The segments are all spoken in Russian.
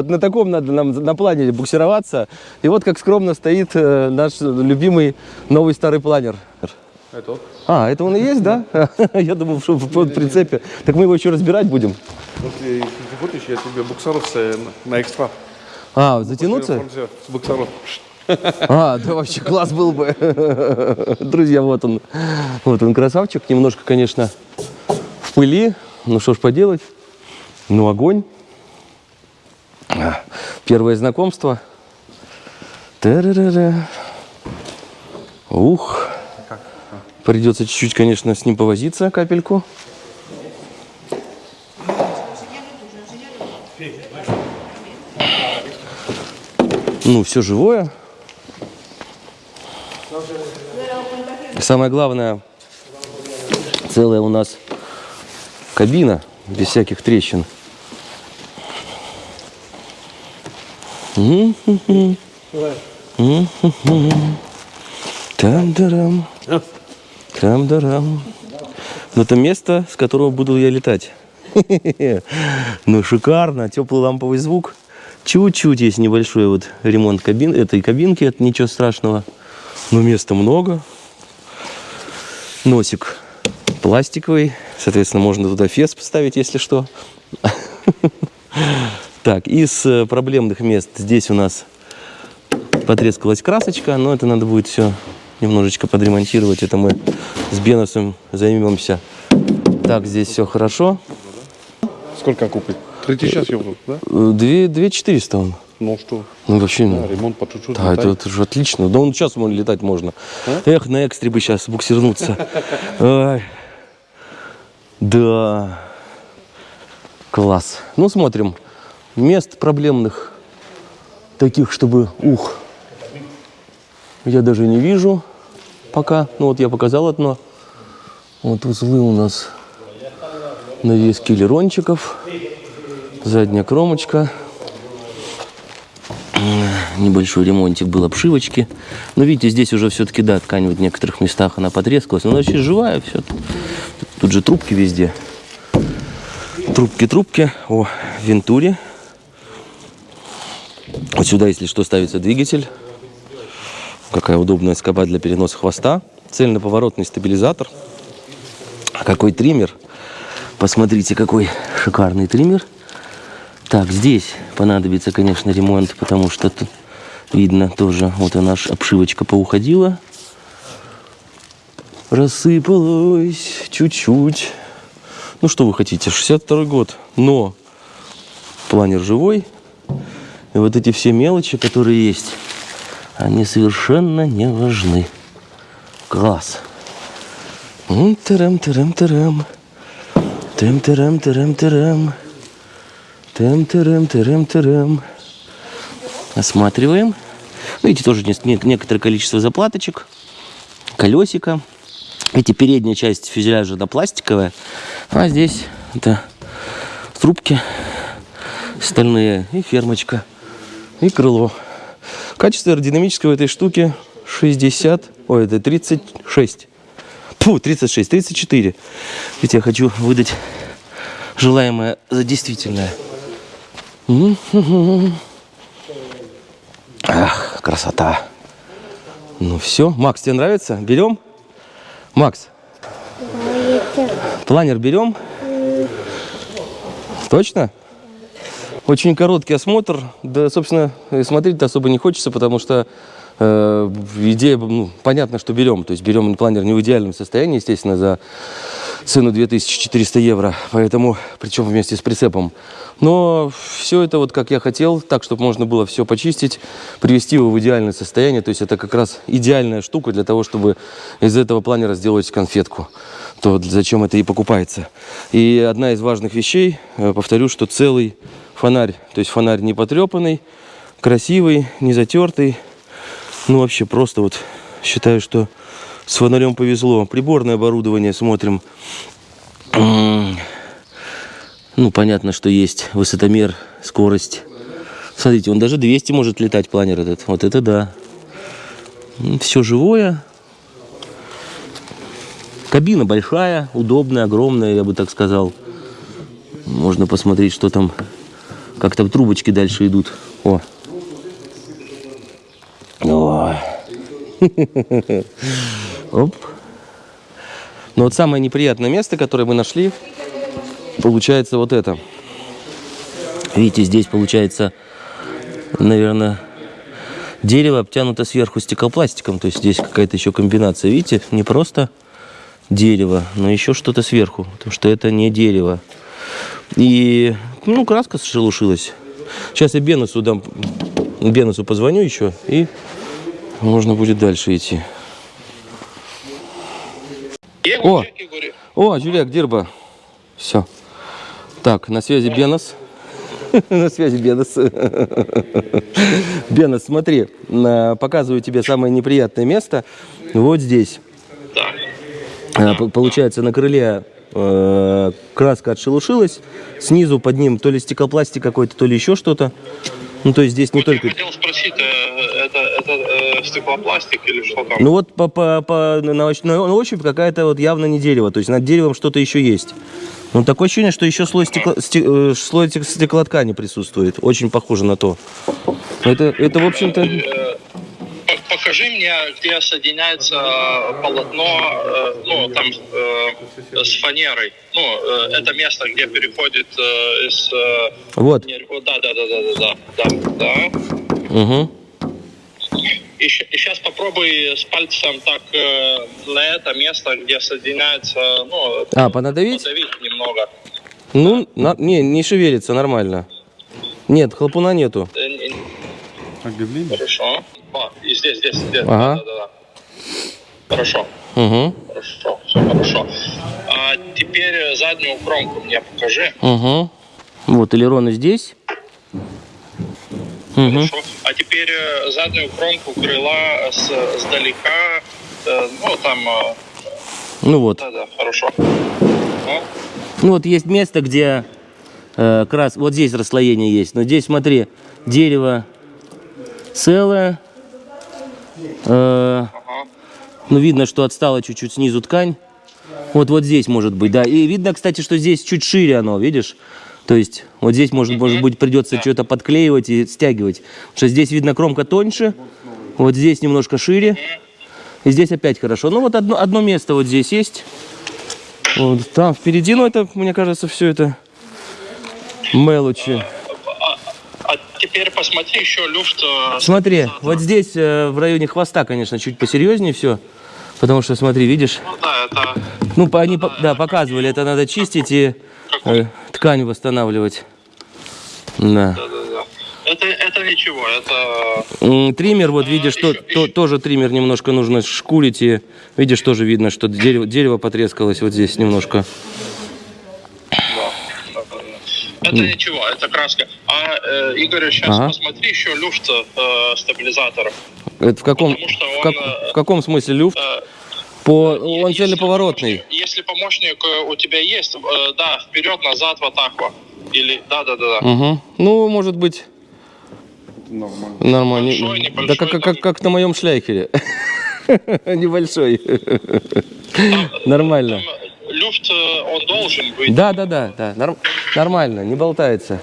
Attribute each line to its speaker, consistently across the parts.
Speaker 1: Вот на таком надо нам на планере буксироваться. И вот как скромно стоит э, наш любимый новый старый планер.
Speaker 2: Это.
Speaker 1: А, это он и есть, да? Я думал, что в прицепе. Так мы его еще разбирать будем.
Speaker 2: Если ты хочешь, я тебе буксоров с- на экстра.
Speaker 1: А, затянуться?
Speaker 2: С буксоров.
Speaker 1: А, да вообще класс был бы. Друзья, вот он. Вот он красавчик. Немножко, конечно, в пыли. Ну что ж поделать. Ну огонь. А, Первое знакомство. Ух. Придется чуть-чуть, конечно, с ним повозиться, капельку. Ну, все живое. Самое главное, целая у нас кабина, без всяких трещин. Там-дарам. Там-дарам. Но это место, с которого буду я летать. Ну, шикарно. Теплый ламповый звук. Чуть-чуть есть небольшой вот ремонт кабин, этой кабинки, это ничего страшного. Но места много. Носик пластиковый. Соответственно, можно туда фес поставить, если что. Так, из э, проблемных мест здесь у нас потрескалась красочка, но это надо будет все немножечко подремонтировать. Это мы с Беносом займемся. Так, здесь все хорошо.
Speaker 2: Сколько купить? 3000 евро, да?
Speaker 1: Э, Две, две четыреста он.
Speaker 2: Ну что?
Speaker 1: Ну, вообще, ну,
Speaker 2: Да, ремонт по чуть-чуть.
Speaker 1: да, это, это же отлично. Да он сейчас можно летать можно.
Speaker 2: А?
Speaker 1: Эх, на экстре бы сейчас буксирнуться. Да. Класс. Ну, смотрим. Мест проблемных, таких, чтобы, ух, я даже не вижу пока. Ну, вот я показал одно. Вот узлы у нас навески лерончиков. Задняя кромочка. Небольшой ремонтик был обшивочки. Но видите, здесь уже все-таки, да, ткань в некоторых местах она потрескалась. Но она вообще живая все. Тут же трубки везде. Трубки, трубки. О, вентуре. Вот сюда, если что, ставится двигатель. Какая удобная скоба для переноса хвоста. Цельно-поворотный стабилизатор. А какой триммер. Посмотрите, какой шикарный триммер. Так, здесь понадобится, конечно, ремонт, потому что тут видно тоже, вот она наша обшивочка поуходила. Рассыпалась чуть-чуть. Ну, что вы хотите, 62 год, но планер живой. И вот эти все мелочи, которые есть, они совершенно не важны. Класс. М, Тарам-тарам-тарам. Тем-тарам-тарам-тарам. Тем-тарам-тарам-тарам. Осматриваем. Ну, Видите, тоже не- не- некоторое количество заплаточек. Колесико. Видите, передняя часть фюзеляжа да, пластиковая. А здесь это трубки стальные и фермочка. И крыло. Качество аэродинамического этой штуки 60, ой, это 36. Фу, 36, 34. Ведь я хочу выдать желаемое за действительное. Ах, красота. Ну все, Макс, тебе нравится? Берем? Макс, планер берем? Точно? Очень короткий осмотр. Да, собственно, смотреть-то особо не хочется, потому что э, идея, ну, понятно, что берем. То есть берем планер не в идеальном состоянии, естественно, за цену 2400 евро. Поэтому, причем вместе с прицепом. Но все это вот как я хотел, так, чтобы можно было все почистить, привести его в идеальное состояние. То есть это как раз идеальная штука для того, чтобы из этого планера сделать конфетку. То зачем это и покупается. И одна из важных вещей, э, повторю, что целый фонарь. То есть фонарь не потрепанный, красивый, не затертый. Ну вообще просто вот считаю, что с фонарем повезло. Приборное оборудование смотрим. Ну, понятно, что есть высотомер, скорость. Смотрите, он даже 200 может летать, планер этот. Вот это да. Все живое. Кабина большая, удобная, огромная, я бы так сказал. Можно посмотреть, что там Как-то трубочки дальше идут. О. О. Оп. Но вот самое неприятное место, которое мы нашли, получается вот это. Видите, здесь получается, наверное, дерево обтянуто сверху стеклопластиком. То есть здесь какая-то еще комбинация. Видите, не просто дерево, но еще что-то сверху. Потому что это не дерево. И, ну, краска шелушилась. Сейчас я Бенусу дам, Бенусу позвоню еще, и можно будет дальше идти. О, о, Juliak dirba. Все. Так, на связи Бенос. На связи Бенос. Бенос, смотри, показываю тебе самое неприятное место. Вот здесь. А, Получается, на крыле краска отшелушилась. Снизу под ним то ли стеклопластик какой-то, то ли еще что-то. Ну, то есть здесь не только...
Speaker 3: Я хотел спросить, э, это, это э, стеклопластик или что там?
Speaker 1: Ну вот по, по, по- на, ощ- на ощупь какая-то вот явно не дерево. То есть над деревом что-то еще есть. Ну такое ощущение, что еще слой, стекло, сте- э, слой тек- стеклоткани присутствует. Очень похоже на то. Это, это в общем-то...
Speaker 3: Покажи мне, где соединяется э, полотно, э, ну, там, э, с фанерой. Ну, э, это место, где переходит э, из... э,
Speaker 1: Вот.
Speaker 3: Да, да, да, да, да, да, да.
Speaker 1: Угу.
Speaker 3: И, сейчас попробуй с пальцем так э, на это место, где соединяется, ну,
Speaker 1: А, понадавить?
Speaker 3: подавить немного.
Speaker 1: Ну, на- не, не шевелится, нормально. Нет, хлопуна нету.
Speaker 3: Хорошо. А, и здесь, здесь, здесь.
Speaker 1: Ага.
Speaker 3: Да, да, да. Хорошо.
Speaker 1: Угу.
Speaker 3: Хорошо, все хорошо. А теперь э, заднюю кромку мне покажи.
Speaker 1: Угу. Вот элероны здесь. Угу.
Speaker 3: Хорошо. А теперь э, заднюю кромку крыла с, сдалека. э, ну, там...
Speaker 1: Ну вот.
Speaker 3: Да, да, хорошо. Ну,
Speaker 1: Ну вот есть место, где э, крас... Вот здесь расслоение есть. Но здесь, смотри, дерево целое. Э, ну, видно, что отстала чуть-чуть снизу ткань. Вот, вот здесь может быть, да. И видно, кстати, что здесь чуть шире оно, видишь? То есть вот здесь, может, может быть, придется что-то подклеивать и стягивать. Потому что здесь видно кромка тоньше, вот здесь немножко шире. И здесь опять хорошо. Ну вот одно, одно место вот здесь есть. Вот там впереди, ну это, мне кажется, все это мелочи.
Speaker 3: А теперь посмотри еще люфт. э,
Speaker 1: Смотри, вот здесь э, в районе хвоста, конечно, чуть посерьезнее все. Потому что, смотри, видишь,
Speaker 3: Ну да, это...
Speaker 1: ну, по- они, по- да, показывали, это надо чистить и э, ткань восстанавливать. Да.
Speaker 3: Да, да, да. Это, это ничего, это...
Speaker 1: Триммер, вот видишь, то,
Speaker 3: еще-
Speaker 1: то-
Speaker 3: еще.
Speaker 1: тоже триммер немножко нужно шкурить. И видишь, тоже видно, что дерево, дерево потрескалось вот здесь немножко.
Speaker 3: Это ничего, это краска. А, э, Игорь, сейчас
Speaker 1: Ага.
Speaker 3: посмотри еще люфт э, стабилизаторов.
Speaker 1: Это в каком,
Speaker 3: Потому что
Speaker 1: в, как-
Speaker 3: он, э,
Speaker 1: в каком смысле люфт?
Speaker 3: Э,
Speaker 1: По, он
Speaker 3: если помощник- Если помощник э, у тебя есть, э, да, вперед, назад, вот так вот. Или, да, да, да, да.
Speaker 1: Угу. Ну, может быть,
Speaker 2: Нормально.
Speaker 1: нормально.
Speaker 3: Большой,
Speaker 1: да
Speaker 3: небольшой,
Speaker 1: как, как,
Speaker 3: там.
Speaker 1: как, как на моем шляхере. Небольшой. Нормально.
Speaker 3: Там люфт, он должен быть
Speaker 1: Да, да, да, да. норм- Нормально, не болтается.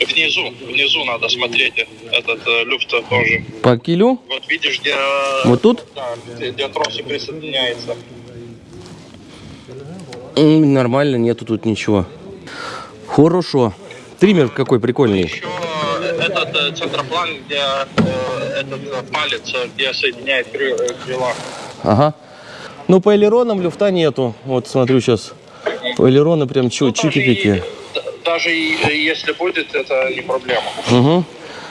Speaker 3: внизу. Внизу надо смотреть этот э, люфт тоже.
Speaker 1: По килю?
Speaker 3: Вот видишь, где... э,
Speaker 1: Вот тут?
Speaker 3: Да, где, где тросик присоединяется.
Speaker 1: Нормально, нету тут ничего. Хорошо. Триммер какой прикольный.
Speaker 3: Еще э, этот э, центроплан, где э, этот палец, где соединяет кры- крыла.
Speaker 1: Ага. Ну, по элеронам люфта нету. Вот смотрю сейчас. По элероны прям чу-
Speaker 3: Ну, даже,
Speaker 1: чики-пики.
Speaker 3: даже э, если будет, это не проблема.
Speaker 1: Угу.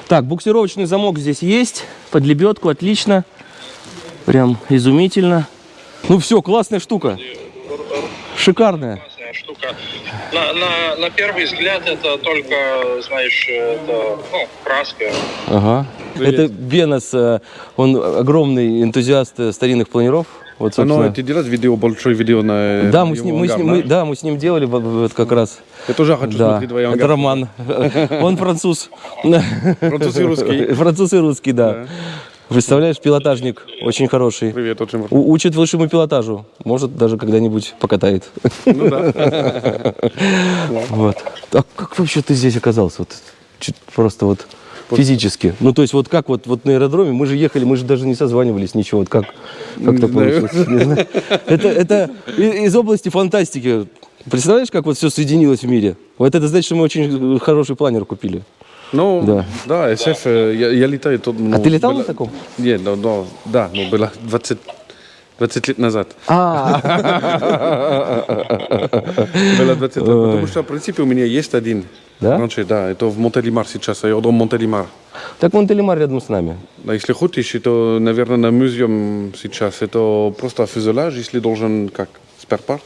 Speaker 1: Так, буксировочный замок здесь есть. Под лебедку, отлично. Прям изумительно. Ну все, классная штука. Шикарная.
Speaker 3: Классная штука. На, на, на первый взгляд это только, знаешь, это, ну, краска.
Speaker 1: Ага. Это Бенос, э, он огромный энтузиаст э, старинных планиров. Вот,
Speaker 2: А, ну,
Speaker 1: собственно.
Speaker 2: ты делаешь видео, большое видео на
Speaker 1: Да, мы с, ним, мы, с
Speaker 2: ангар,
Speaker 1: ним, мы-
Speaker 2: да?
Speaker 1: мы с ним делали вот- вот как раз.
Speaker 2: Я тоже хочу
Speaker 1: Да,
Speaker 2: смотреть твои
Speaker 1: это
Speaker 2: ангары.
Speaker 1: Роман. Он француз.
Speaker 2: Француз и русский.
Speaker 1: Француз и русский, да. Представляешь, пилотажник очень хороший.
Speaker 2: Привет, очень
Speaker 1: У- учит высшему пилотажу. Может, даже когда-нибудь покатает.
Speaker 2: Ну да.
Speaker 1: Вот. А как вообще ты здесь оказался? Вот, просто вот физически. Ну, то есть, вот как вот, вот на аэродроме, мы же ехали, мы же даже не созванивались, ничего. Вот как, как
Speaker 2: знаю.
Speaker 1: получилось? Это, это из области фантастики. Представляешь, как вот все соединилось в мире? Вот это значит, что мы очень хороший планер купили.
Speaker 2: Ну,
Speaker 1: Да.
Speaker 2: да, SF, э, я, я летаю тут. ну,
Speaker 1: А ты летал
Speaker 2: было-
Speaker 1: на таком?
Speaker 2: Нет, да, да, да, ну, было 20, 20 лет назад.
Speaker 1: А,
Speaker 2: Было 20 лет. Потому что, в принципе, у меня есть один.
Speaker 1: Да?
Speaker 2: Раньше, да, это в Монтелимар сейчас, аэродром Монтелимар.
Speaker 1: так Монтелемар рядом с нами.
Speaker 2: Да, если хочешь, это, наверное, на музеум сейчас. Это просто фюзеляж, если должен, как, спарпарт.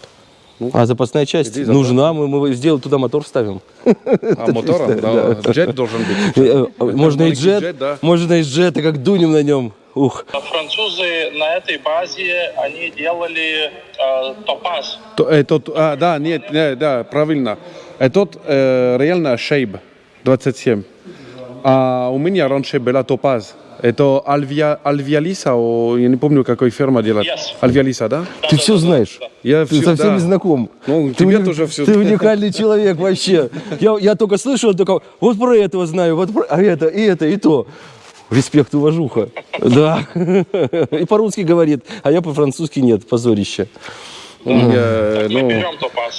Speaker 1: А запасная часть
Speaker 2: забрал.
Speaker 1: нужна, мы, мы сделаем туда мотор вставим.
Speaker 2: А мотором, да, джет должен быть.
Speaker 1: Э, э, Можно и джет,
Speaker 2: джет, да.
Speaker 1: можно и джет, и как дунем на нем. Ух.
Speaker 3: Французы на этой базе, они делали э, топаз.
Speaker 2: То- Это, а, да, нет, нет, да, правильно. Этот э, реально шейб 27. А у меня раньше была топаз. Это Альвия, Альвиалиса, о, я не помню, какой фирма делает.
Speaker 3: Yes.
Speaker 2: Альвиалиса, да?
Speaker 1: Ты все знаешь.
Speaker 2: Я
Speaker 1: Ты
Speaker 2: всё-
Speaker 1: со всеми
Speaker 2: да.
Speaker 1: знаком.
Speaker 2: Ну,
Speaker 1: ты
Speaker 2: тебе
Speaker 1: уни-
Speaker 2: тоже всё
Speaker 1: Ты уникальный человек вообще. Я, я только слышал, только вот про этого знаю, вот про а это, и это, и то. Респект, уважуха. Да. И по-русски говорит, а я по-французски нет, позорище.
Speaker 2: У меня,
Speaker 3: Мы
Speaker 2: ну,
Speaker 3: берем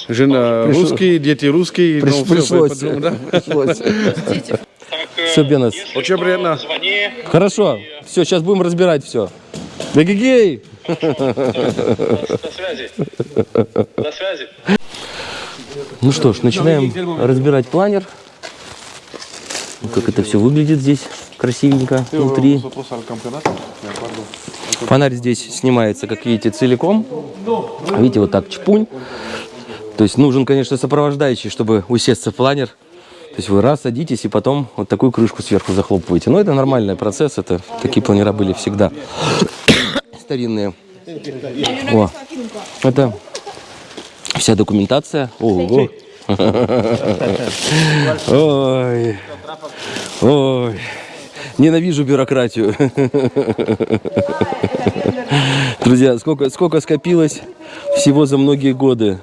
Speaker 2: жена русский, дети русские.
Speaker 1: Приш-
Speaker 2: ну,
Speaker 1: пришлось.
Speaker 2: да.
Speaker 1: Пришлось.
Speaker 3: Э,
Speaker 1: Бенас.
Speaker 3: если
Speaker 2: Очень приятно.
Speaker 3: Звони.
Speaker 1: Хорошо. Все, сейчас будем разбирать все. Гей!
Speaker 3: До связи. До связи.
Speaker 1: Ну что ж, начинаем разбирать планер. Ну, Как это все выглядит здесь красивенько внутри. Фонарь здесь снимается, как видите, целиком. Видите, вот так чпунь. То есть нужен, конечно, сопровождающий, чтобы усесться в планер. То есть вы раз садитесь и потом вот такую крышку сверху захлопываете. Но это нормальный процесс, это такие планера были всегда. Старинные. О, это вся документация. Ого. Ой. Ой. Ненавижу бюрократию. Друзья, сколько, сколько скопилось всего за многие годы.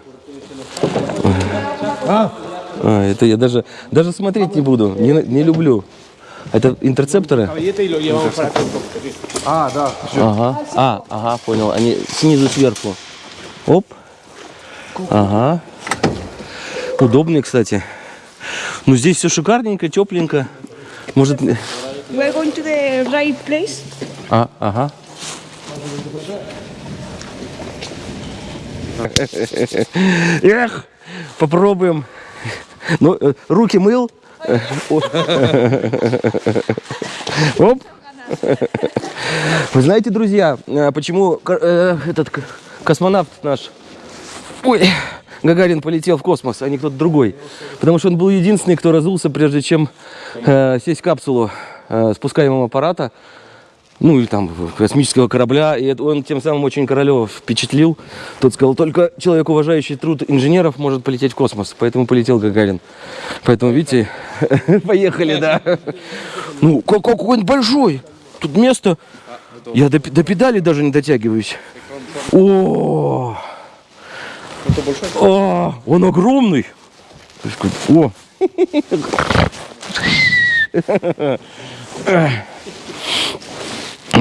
Speaker 1: А, это я даже, даже смотреть не буду, не, не люблю. Это интерцепторы?
Speaker 2: А, да.
Speaker 1: Ага. А, ага, понял. Они снизу сверху. Оп. Ага. Удобные, кстати. Ну, здесь все шикарненько, тепленько. Может...
Speaker 4: We're going to the right place.
Speaker 1: А, ага. Эх, попробуем. Ну, э, руки мыл. Оп. Вы знаете, друзья, э, почему э, этот космонавт наш, ой, Гагарин полетел в космос, а не кто-то другой? Потому что он был единственный, кто разулся, прежде чем э, сесть в капсулу э, спускаемого аппарата ну или там космического корабля, и он тем самым очень Королева впечатлил. Тот сказал, только человек, уважающий труд инженеров, может полететь в космос, поэтому полетел Гагарин. Поэтому, видите, поехали, да. Ну, как- какой он большой, тут место, я до, до педали даже не дотягиваюсь. О, О, он огромный. О,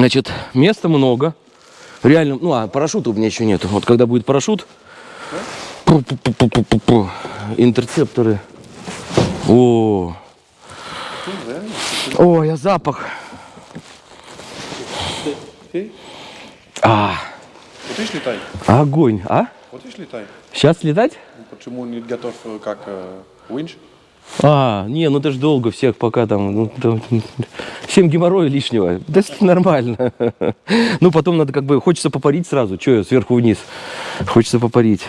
Speaker 1: Значит, места много. Реально, ну а парашюта у меня еще нету. Вот когда будет парашют, пу-пу-пу-пу-пу-пу. интерцепторы. О, о, я запах. А,
Speaker 2: Хочешь летай?
Speaker 1: огонь, а?
Speaker 2: Хочешь летай?
Speaker 1: Сейчас летать?
Speaker 2: Почему не готов, э, как э, Winch?
Speaker 1: А, не, ну это ж долго всех пока там, ну, там, всем геморроя лишнего. Да нормально. Ну, потом надо как бы, хочется попарить сразу. Че я сверху вниз? Хочется попарить.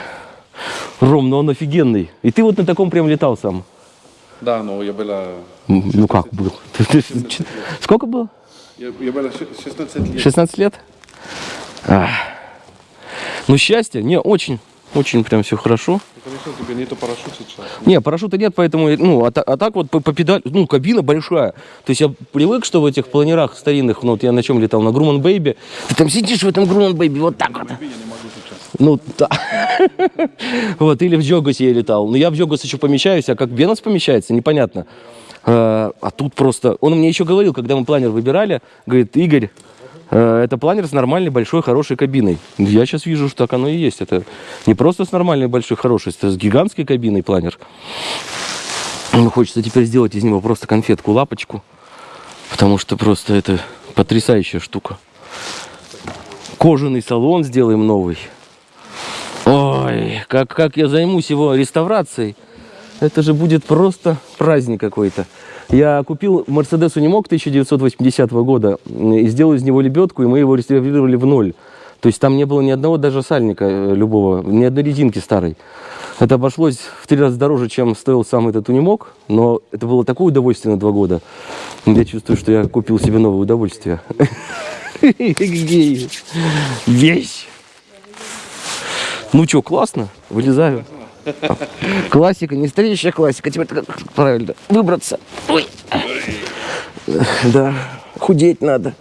Speaker 1: Ром, ну он офигенный. И ты вот на таком прям летал сам.
Speaker 2: Да, но я была...
Speaker 1: Ну как был? Ты- ты- Сколько было?
Speaker 2: Я, я была ше- 16 лет.
Speaker 1: 16 лет? А. Ну, счастье, не, очень. Очень прям все хорошо.
Speaker 2: Конечно, тебе нету парашют сейчас.
Speaker 1: Не, парашюта нет, поэтому, ну, а, а так вот по, по педаль, ну, кабина большая. То есть я привык, что в этих планерах старинных, ну, вот я на чем летал, на Grunau Baby, ты там сидишь в этом Grunau Baby вот так вот. Ну, да. Вот, или в Джогасе я летал. Но я в Джогас еще помещаюсь, а как Венус помещается, непонятно. А, а тут просто... Он мне еще говорил, когда мы планер выбирали, говорит, Игорь, это планер с нормальной, большой, хорошей кабиной. Я сейчас вижу, что так оно и есть. Это не просто с нормальной, большой, хорошей, это с гигантской кабиной планер. Ну, хочется теперь сделать из него просто конфетку, лапочку. Потому что просто это потрясающая штука. Кожаный салон сделаем новый. Ой, как, как я займусь его реставрацией. Это же будет просто праздник какой-то. Я купил Мерседес Унимок 1980 года и сделал из него лебедку, и мы его реставрировали в ноль. То есть там не было ни одного даже сальника э, любого, ни одной резинки старой. Это обошлось в три раза дороже, чем стоил сам этот унимок, но это было такое удовольствие на два года. Я чувствую, что я купил себе новое удовольствие. Вещь! Ну что, классно? Вылезаю. Классика, не стареющая классика. Теперь как правильно выбраться. Ой. Да, худеть надо.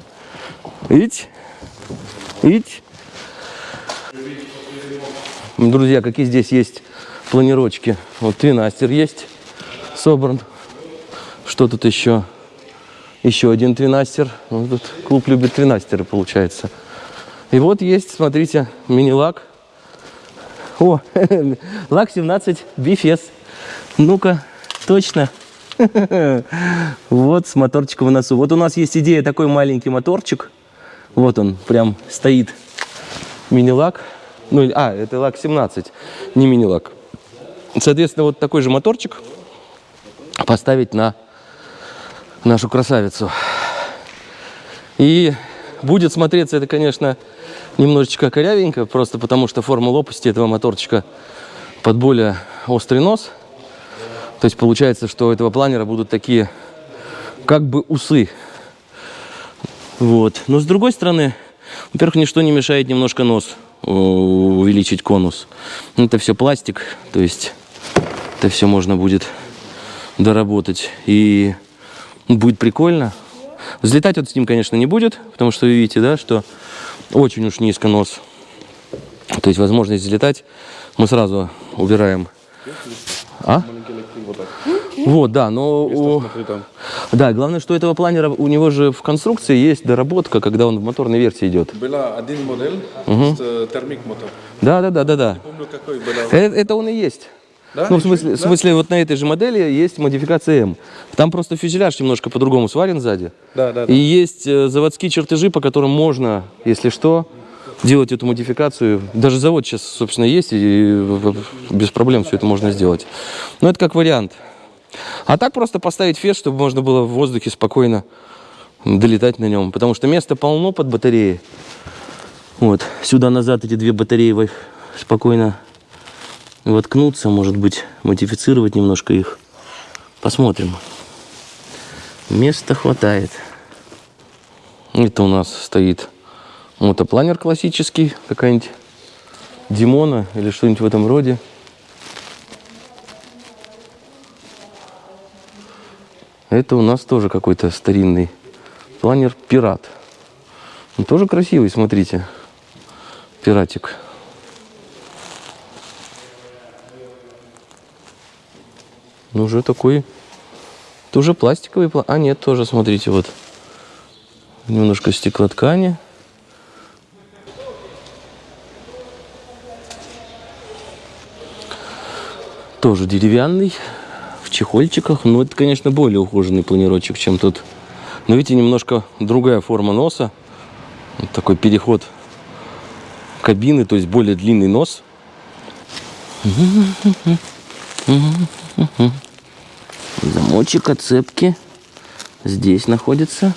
Speaker 1: Видите? Видите? Друзья, какие здесь есть планировочки. Вот твинастер есть собран. Что тут еще? Еще один твинастер. Ну, тут клуб любит твинастеры, получается. И вот есть, смотрите, мини-лак. О, лак 17 бифес. Ну-ка, точно. Вот с моторчиком в носу. Вот у нас есть идея такой маленький моторчик. Вот он прям стоит. Мини-лак. Ну, а, это лак 17, не мини-лак. Соответственно, вот такой же моторчик поставить на нашу красавицу. И будет смотреться это, конечно, немножечко корявенько, просто потому что форма лопасти этого моторчика под более острый нос. То есть получается, что у этого планера будут такие как бы усы. Вот. Но с другой стороны, во-первых, ничто не мешает немножко нос увеличить конус. Ну, Это все пластик, то есть это все можно будет доработать. И будет прикольно. Взлетать вот с ним, конечно, не будет, потому что вы видите, да, что очень уж низко нос. То есть возможность взлетать мы сразу убираем. А? Вот, да, но... у-. Да, главное, что этого планера, у него же в конструкции есть доработка, когда он в моторной версии идет.
Speaker 2: Была один модель э, термик мотор.
Speaker 1: Да, да, да, да, да.
Speaker 2: Помню, какой была.
Speaker 1: Это, это он и есть.
Speaker 2: Да?
Speaker 1: Ну, в смысле, в смысле, вот на этой же модели есть модификация М. Там просто фюзеляж немножко по-другому сварен сзади.
Speaker 2: Да, да,
Speaker 1: И есть э, заводские чертежи, по которым можно, если что, делать эту модификацию. Даже завод сейчас, собственно, есть, и без проблем все это можно сделать. Но это как вариант. А так просто поставить фес, чтобы можно было в воздухе спокойно долетать на нем. Потому что места полно под батареей. Вот, сюда-назад эти две батареи спокойно воткнуться, может быть, модифицировать немножко их. Посмотрим. Места хватает. Это у нас стоит мотопланер классический, какая-нибудь Димона или что-нибудь в этом роде. Это у нас тоже какой-то старинный планер Пират. Он тоже красивый, смотрите. Пиратик. Ну, уже такой, тоже пластиковый, пла- а нет, тоже, смотрите, вот, немножко стеклоткани. Тоже деревянный, в чехольчиках, но это, конечно, более ухоженный планировочек, чем тот. Но видите, немножко другая форма носа, вот такой переход кабины, то есть более длинный нос. Замочек от цепки здесь находится.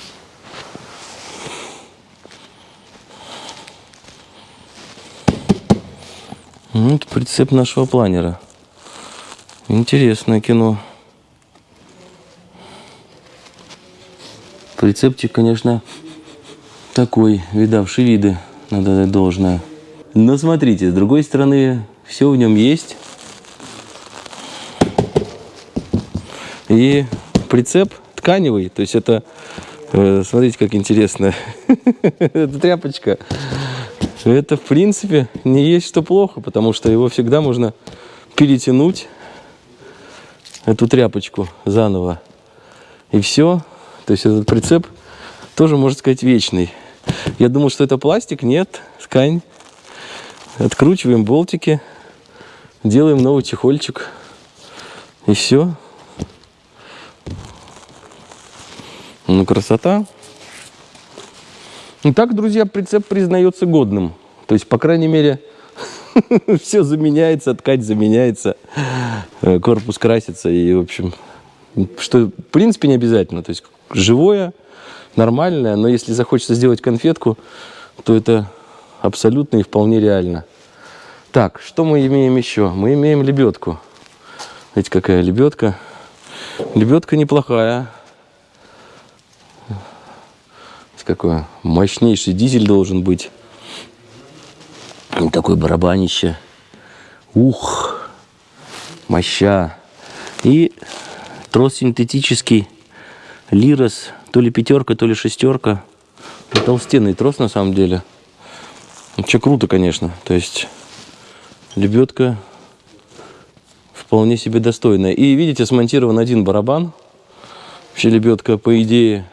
Speaker 1: Вот прицеп нашего планера. Интересное кино. Прицепчик, конечно, такой, видавший виды, надо дать должное. Но смотрите, с другой стороны, все в нем есть. И прицеп тканевый, то есть это, э, смотрите, как интересно, это тряпочка. Это, в принципе, не есть что плохо, потому что его всегда можно перетянуть, эту тряпочку заново. И все. То есть этот прицеп тоже, можно сказать, вечный. Я думал, что это пластик. Нет, ткань. Откручиваем болтики. Делаем новый чехольчик. И все. Ну, красота. Итак, друзья, прицеп признается годным. То есть, по крайней мере, все заменяется, ткань заменяется, э, корпус красится. И, в общем, что, в принципе, не обязательно. То есть, живое, нормальное, но если захочется сделать конфетку, то это абсолютно и вполне реально. Так, что мы имеем еще? Мы имеем лебедку. Видите, какая лебедка. Лебедка неплохая. Какой мощнейший дизель должен быть. Такой барабанище. Ух, моща. И трос синтетический. Лирос. То ли пятерка, то ли шестерка. Толстенный трос на самом деле. Че круто, конечно. То есть лебедка вполне себе достойная. И видите, смонтирован один барабан. Вообще лебедка, по идее,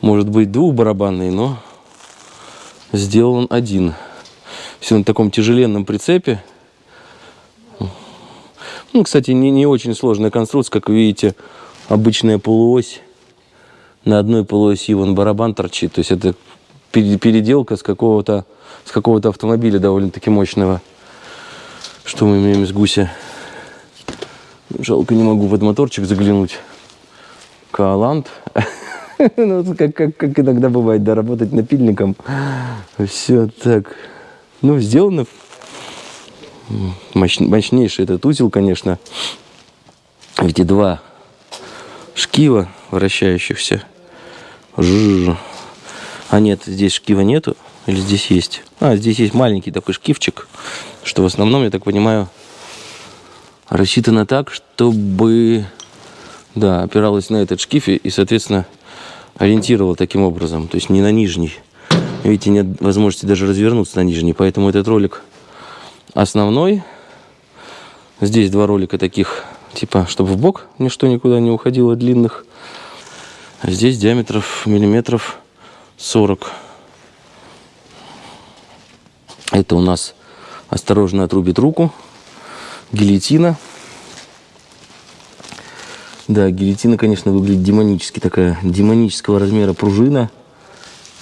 Speaker 1: может быть двухбарабанный, но сделан один. Все на таком тяжеленном прицепе. Ну, кстати, не, не очень сложная конструкция, как видите, обычная полуось. На одной полуоси вон барабан торчит. То есть это переделка с какого-то с какого-то автомобиля довольно-таки мощного. Что мы имеем из гуся? Жалко, не могу под моторчик заглянуть. Каалант. ну, как, как, как иногда бывает, да, работать напильником. Все так. Ну, сделано. Мощ, мощнейший этот узел, конечно. Эти два шкива вращающихся. Жужжу. А нет, здесь шкива нету. Или здесь есть? А, здесь есть маленький такой шкивчик, что в основном, я так понимаю, рассчитано так, чтобы, да, опиралось на этот шкив и, соответственно, ориентировал таким образом, то есть не на нижний. Видите, нет возможности даже развернуться на нижний, поэтому этот ролик основной. Здесь два ролика таких, типа, чтобы в бок ничто никуда не уходило длинных. А здесь диаметров миллиметров 40. Это у нас осторожно отрубит руку. Гильотина. Да, гильотина, конечно, выглядит демонически. Такая демонического размера пружина.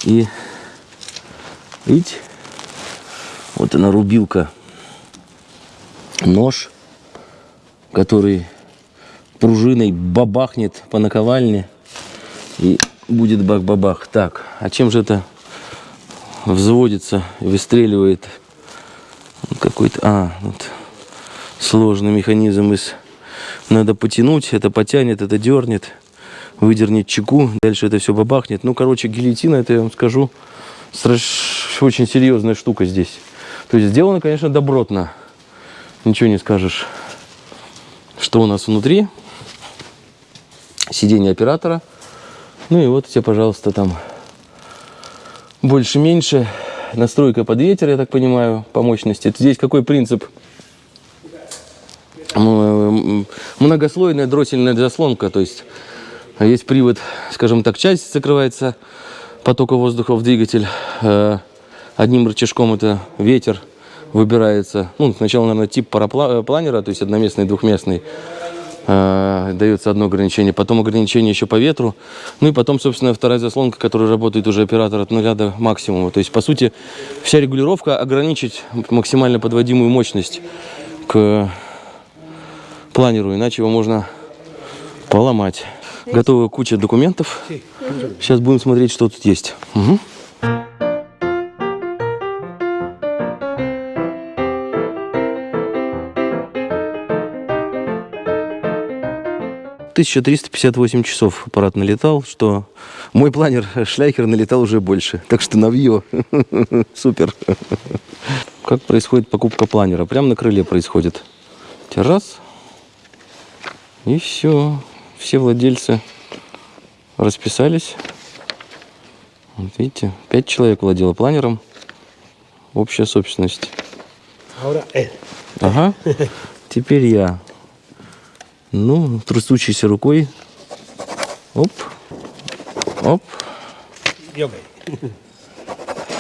Speaker 1: И, видите, вот она рубилка. Нож, который пружиной бабахнет по наковальне. И будет бах-бабах. Так, а чем же это взводится, выстреливает какой-то... А, вот сложный механизм из... Надо потянуть, это потянет, это дернет, выдернет чеку, дальше это все бабахнет. Ну, короче, гильотина, это я вам скажу, страш... очень серьезная штука здесь. То есть сделано, конечно, добротно. Ничего не скажешь. Что у нас внутри? Сиденье оператора. Ну и вот тебе, пожалуйста, там больше-меньше. Настройка под ветер, я так понимаю, по мощности. Здесь какой принцип? Многослойная дроссельная заслонка, то есть есть привод, скажем так, часть закрывается потока воздуха в двигатель. Э, одним рычажком это ветер выбирается. Ну, сначала, наверное, тип парапланера, то есть одноместный, двухместный. Э, дается одно ограничение, потом ограничение еще по ветру, ну и потом, собственно, вторая заслонка, которая работает уже оператор от нуля до максимума. То есть, по сути, вся регулировка ограничить максимально подводимую мощность к планеру, иначе его можно поломать. Готовая куча документов. Сейчас будем смотреть, что тут есть. Угу. 1358 часов аппарат налетал, что мой планер Шляхер налетал уже больше. Так что навье. Супер. как происходит покупка планера. Прямо на крыле происходит. Раз. И все. Все владельцы расписались. Вот видите, пять человек владело планером. Общая собственность.
Speaker 5: Él.
Speaker 1: Ага. Теперь я. Ну, трясущейся рукой. Оп. Оп.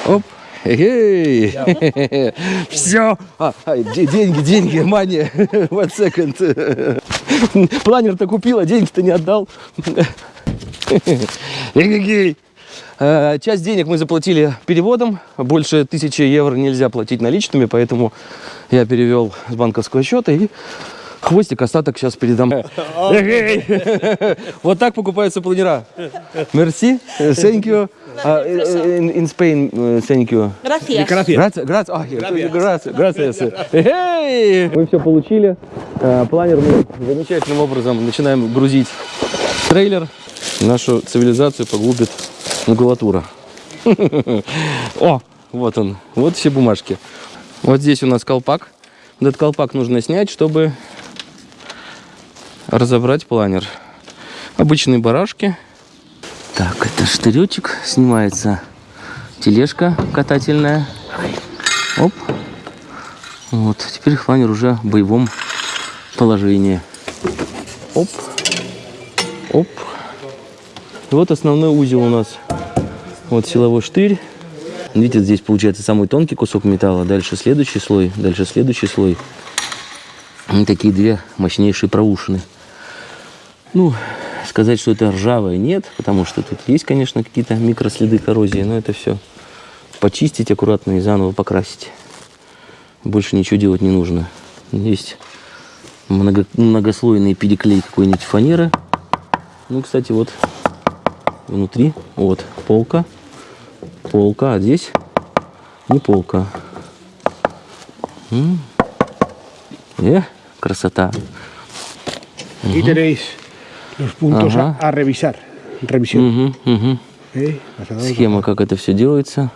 Speaker 1: Оп. Эй! Все. А, а, де- деньги, деньги, мания. One second. Планер-то купил, а деньги-то не отдал. Э, Часть денег мы заплатили переводом. Больше тысячи евро нельзя платить наличными, поэтому я перевел с банковского счета и хвостик остаток сейчас передам. Вот так покупаются планера. Мерси, thank you. А, э, э, In in Spain, э, thank you.
Speaker 4: Gracias.
Speaker 1: Грация, ах, грация, грация. Эй! Мы все получили. Планер мы замечательным образом начинаем грузить трейлер. Нашу цивилизацию поглубит макулатура. О, вот он. Вот все бумажки. Вот здесь у нас колпак. Этот колпак нужно снять, чтобы разобрать планер. Обычные барашки. Так, это штыречек. Снимается тележка катательная. Оп. Вот, теперь планер уже в боевом положении. Оп. Оп. Вот основной узел у нас. Вот силовой штырь. Видите, здесь получается самый тонкий кусок металла. Дальше следующий слой, дальше следующий слой. И такие две мощнейшие проушины. Ну, сказать, что это ржавое, нет, потому что тут есть, конечно, какие-то микроследы коррозии, но это все почистить аккуратно и заново покрасить. Больше ничего делать не нужно. Есть много- многослойный переклей какой-нибудь фанеры. Ну, кстати, вот внутри, вот, полка, полка, а здесь не полка. М. Э, красота.
Speaker 5: Tenéis los puntos a-
Speaker 1: Ajá.
Speaker 5: a, revisar. Revisión.
Speaker 1: Мгм, мгм.
Speaker 5: ¿eh?
Speaker 1: Схема, как это все делается.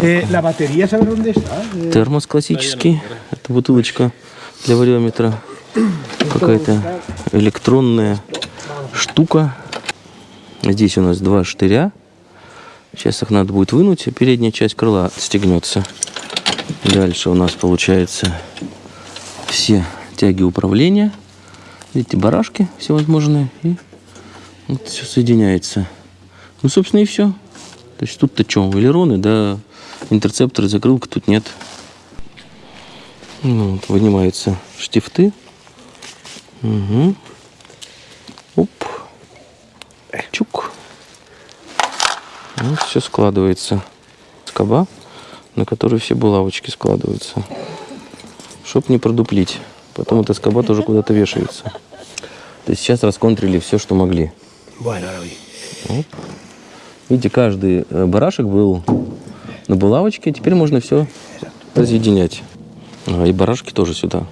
Speaker 5: Eh, la batería, ¿sabes dónde está? Eh,
Speaker 1: Термос классический. Это бутылочка для вариометра. Какая-то электронная штука. Здесь у нас два штыря. Сейчас их надо будет вынуть, и передняя часть крыла отстегнется. Дальше у нас получается все тяги управления. Видите, барашки всевозможные. И вот все соединяется. Ну, собственно, и все. То есть тут-то что, элероны, да, интерцепторы, закрылка тут нет. Ну, вот, вынимаются штифты. Угу. Оп. Чук. Вот все складывается. Скоба, на которой все булавочки складываются. Чтоб не продуплить. Потом эта скоба тоже куда-то вешается. То есть сейчас расконтрили все, что могли.
Speaker 5: Voy.
Speaker 1: Видите, каждый э, барашек был на булавочке. Теперь можно все разъединять. А, и барашки тоже сюда.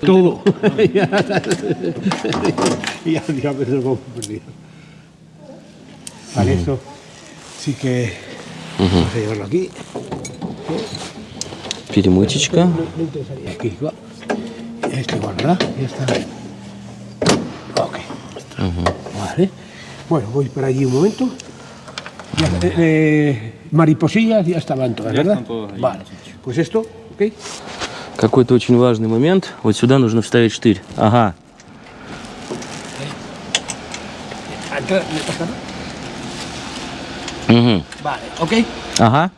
Speaker 5: Todo. ya, ya, me lo perdido. Vale, esto sí que vamos a llevarlo aquí.
Speaker 1: Перемычечка.
Speaker 5: Aquí va. Este igual, ¿verdad? Ya está. Ok. Vale. Bueno, voy para allí un momento. Ya, eh, eh, mariposillas ya estaban todas, ¿verdad? Vale. Pues esto, ¿ok?
Speaker 1: Какой-то очень важный момент. Вот сюда нужно вставить штырь. Ага. Угу.
Speaker 5: Vale, ok.
Speaker 1: Ага.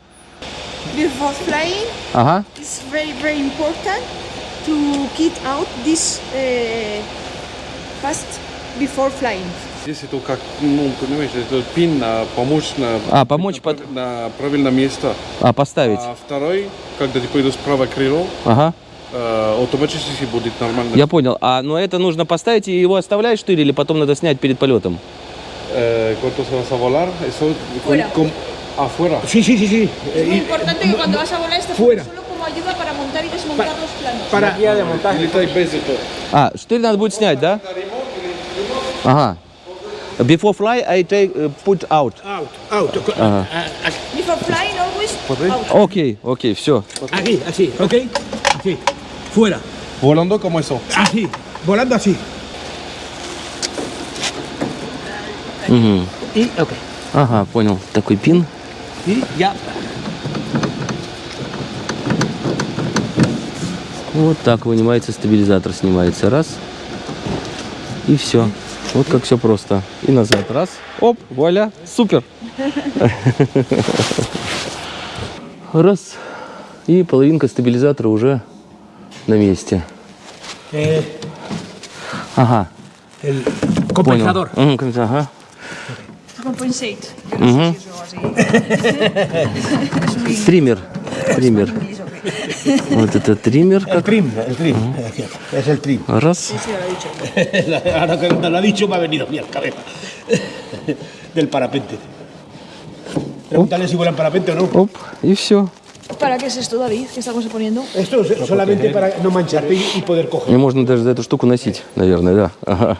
Speaker 4: Before flying,
Speaker 1: Ага.
Speaker 4: it's very, very important to get out this uh, fast before flying.
Speaker 2: Здесь это как, ну, понимаешь, это пин на помочь на,
Speaker 1: А, помочь под...
Speaker 2: на правильное место.
Speaker 1: А, поставить.
Speaker 2: А второй, когда ты пойдешь справа крыло,
Speaker 1: Ага.
Speaker 2: э, автоматически будет нормально.
Speaker 1: Я понял. А, но это нужно поставить и его оставлять штырь или потом надо снять перед полетом?
Speaker 2: Eh, cuando se vas a volar, eso
Speaker 4: Fuera.
Speaker 2: con- afuera.
Speaker 5: Sí, sí, sí, sí.
Speaker 4: Es muy
Speaker 5: Eh,
Speaker 4: importante que cuando vas a volar
Speaker 5: fuera.
Speaker 4: Ayuda para montar y desmontar los planos.
Speaker 5: para,
Speaker 2: И летай без этого.
Speaker 1: А, штырь надо будет снять, да? Ага. Before fly, I take uh, put out.
Speaker 5: Out, out. A-
Speaker 4: Before flying, always out.
Speaker 1: Окей, окей, все.
Speaker 5: Aquí, así, ¿ok? Así. Fuera.
Speaker 2: Volando como eso.
Speaker 5: Así. Volando así. Y, ok.
Speaker 1: Ага, понял. Такой пин.
Speaker 5: Y ya.
Speaker 1: Вот так вынимается стабилизатор, снимается. Раз. И все. Вот как все просто. И назад. Раз. Оп, вуаля. Супер. Раз. И половинка стабилизатора уже на месте.
Speaker 5: Eh,
Speaker 1: Ага.
Speaker 5: el
Speaker 1: Понял.
Speaker 5: compensador.
Speaker 1: Мгм, компенса- Ага.
Speaker 4: Compensate.
Speaker 1: Мгм. Триммер. Вот это триммер.
Speaker 5: El trim, el trim. Es el trim.
Speaker 1: Раз.
Speaker 5: Ahora que me lo ha dicho me ha venido la cabeza. Del parapente. Pregúntale si vuelan parapente o no.
Speaker 1: Оп. И все.
Speaker 4: ¿Para qué es esto, David? ¿Qué estamos poniendo?
Speaker 5: Esto es solamente para no mancharte y, poder coger.
Speaker 1: И можно даже за эту штуку носить, наверное, да. Ага.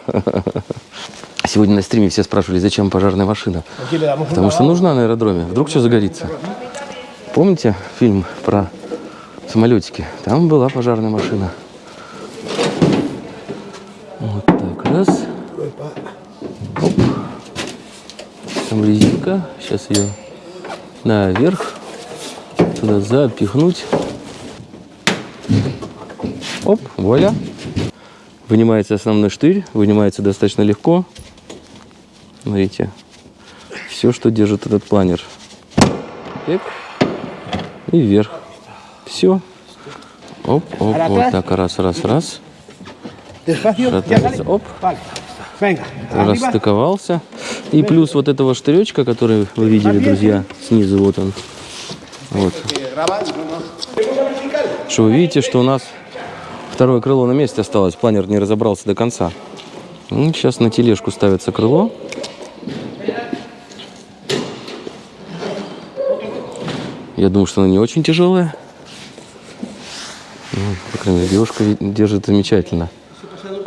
Speaker 1: Сегодня на стриме все спрашивали, зачем пожарная машина. Потому что нужна на аэродроме. Вдруг что загорится. Помните фильм про самолетики? Там была пожарная машина. Вот так, раз. Оп. Там резинка. Сейчас ее наверх. Туда запихнуть. Оп, вуаля. Вынимается основной штырь. Вынимается достаточно легко. Смотрите. Все, что держит этот планер. И вверх. Все. Оп, оп, вот так. Раз, раз, раз. Шатается. Оп. Расстыковался. И плюс вот этого штыречка, который вы видели, друзья, снизу вот он. Вот. Что вы видите, что у нас второе крыло на месте осталось. Планер не разобрался до конца. Ну, сейчас на тележку ставится крыло. Я думаю, что она не очень тяжелая. По крайней мере, девушка держит замечательно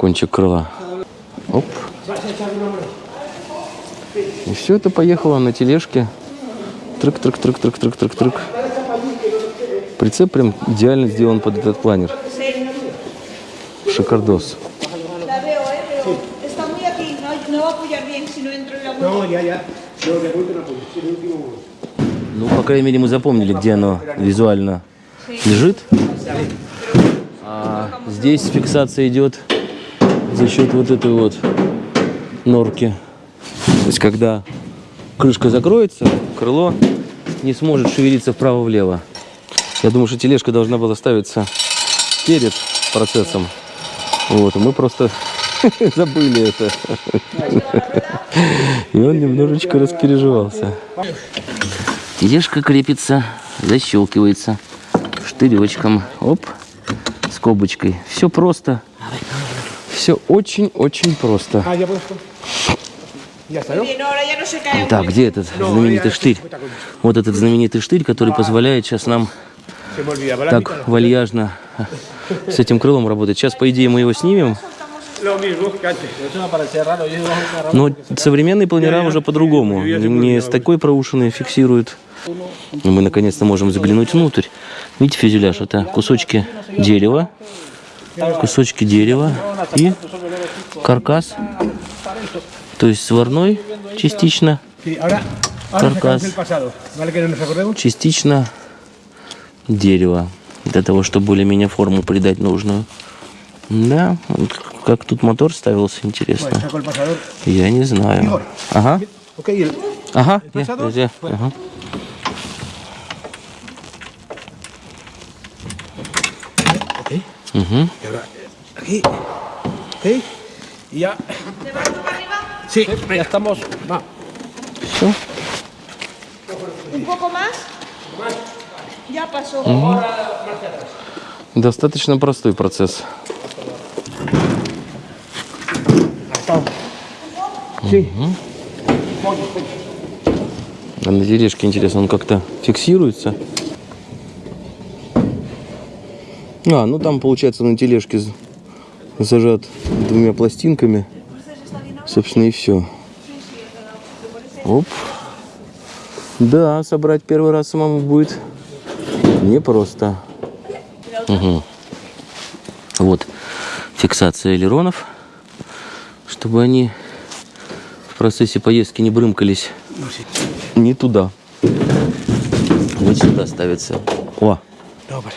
Speaker 1: кончик крыла. Оп. И все это поехало на тележке. Трык, трык, трык, трык, трык, трык, трык. Прицеп прям идеально сделан под этот планер. Шикардос. Ну, по крайней мере, мы запомнили, где оно визуально лежит. Здесь фиксация идет за счет вот этой вот норки. То есть, когда крышка закроется, крыло не сможет шевелиться вправо-влево. Я думаю, что тележка должна была ставиться перед процессом. Вот, мы просто забыли это. И он немножечко распереживался. Тележка крепится, защелкивается штыречком. Оп, скобочкой. Все просто. Все очень-очень просто.
Speaker 5: Ah, ya puesto. Ya está, ¿no?
Speaker 4: Bien, ahora ya no se cae.
Speaker 1: Так, где этот знаменитый штырь? Вот этот знаменитый штырь, который позволяет сейчас нам так вальяжно с этим крылом работать. Сейчас, по идее, мы его снимем. Но современные планера уже по-другому. Не с такой проушиной фиксируют. И мы наконец-то можем заглянуть внутрь. Видите, фюзеляж? Это кусочки дерева, кусочки дерева и каркас. То есть сварной частично,
Speaker 5: Sí, ahora, ahora
Speaker 1: Carcas.
Speaker 5: sacamos el pasado. ¿Vale que no nos acordemos?
Speaker 1: частично дерево. Для того, чтобы более-менее форму придать нужную. Да, как тут мотор ставился, интересно. Я не знаю. Ага. Ага, я, друзья. Ага. Угу.
Speaker 5: Aquí. Ok. Y ya. Sí, ya estamos. Va.
Speaker 1: Все.
Speaker 4: Un poco más. Ya pasó.
Speaker 1: Достаточно простой процесс. А на тележке, интересно, он как-то фиксируется? А, ну там, получается, на тележке зажат двумя пластинками. Собственно, и все. Оп. Да, собрать первый раз самому будет непросто. Мгм. Вот фиксация элеронов, чтобы они в процессе поездки не брымкались не туда. Вот сюда ставится. О,
Speaker 5: Добре.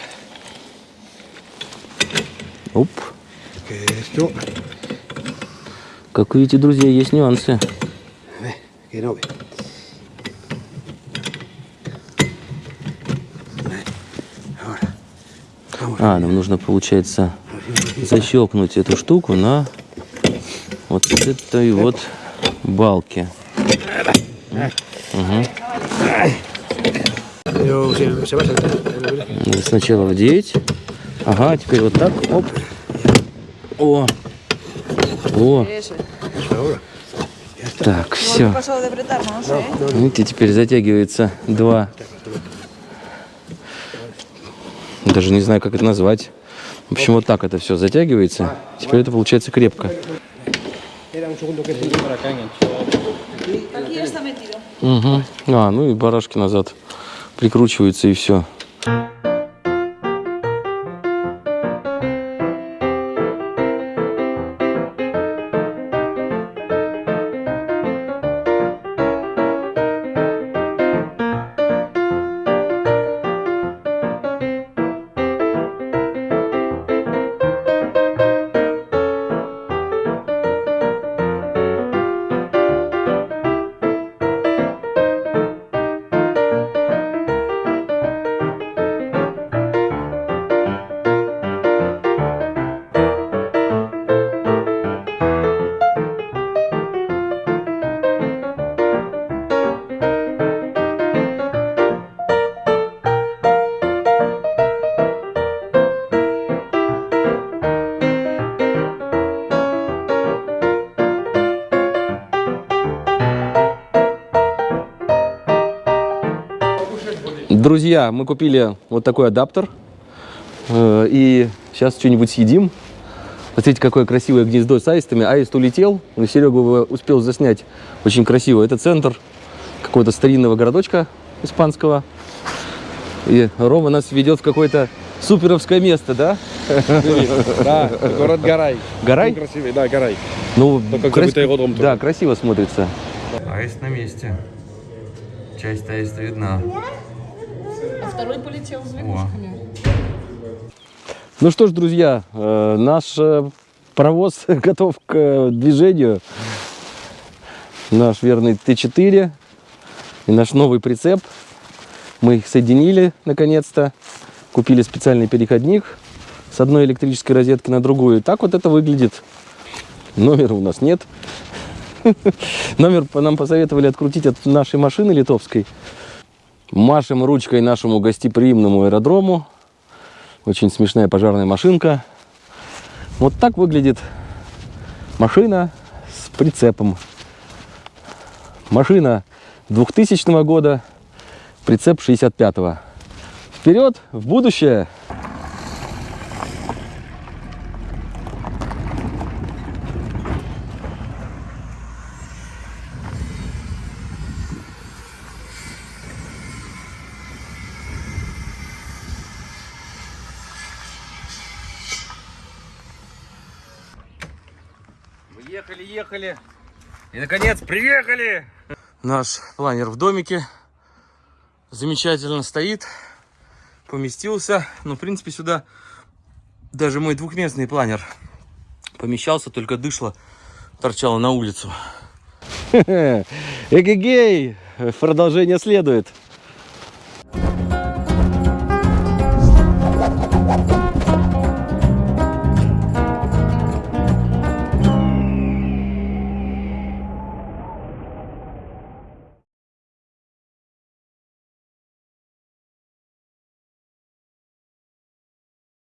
Speaker 1: оп. Как видите, друзья, есть нюансы.
Speaker 5: Ahora. Vamos.
Speaker 1: А, нам нужно, получается, защелкнуть эту штуку на вот этой вот балке. Надо Сначала вдеть. Ага, теперь вот так. Оп. О. О. Так, все. Видите, теперь затягивается два. Даже не знаю, как это назвать. В общем, вот так это все затягивается. Теперь это получается крепко. Угу. А, ну и барашки назад прикручиваются и все. Друзья, мы купили вот такой адаптер. Э, И сейчас что-нибудь съедим. Посмотрите, какое красивое гнездо с аистами. Аист улетел, но Серега успел заснять очень красиво. Это центр какого-то старинного городочка испанского. И Рома нас ведет в какое-то суперовское место, да?
Speaker 2: Да, город Гарай.
Speaker 1: Гарай?
Speaker 2: Красивый, да, Гарай.
Speaker 1: Ну, крас- Да, красиво смотрится. Аист на месте. Часть аиста видна.
Speaker 6: А второй полетел с.
Speaker 1: Ну что ж, друзья, э, наш э, паровоз готов к э, движению. Наш верный Т4 и наш новый прицеп. Мы их соединили наконец-то. Купили специальный переходник с одной электрической розетки на другую. И так вот это выглядит. Номера у нас нет. Номер нам посоветовали открутить от нашей машины литовской. Машем ручкой нашему гостеприимному аэродрому. Очень смешная пожарная машинка. Вот так выглядит машина с прицепом. Машина 2000 года, прицеп 65-го. Вперед, в будущее! Мы ехали, ехали. И, наконец, приехали! Наш планер в домике. Замечательно стоит. Поместился. Ну, в принципе, сюда даже мой двухместный планер помещался, только дышло торчало на улицу. Эгегей! Продолжение следует.